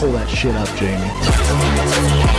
Pull that shit up, Jamie.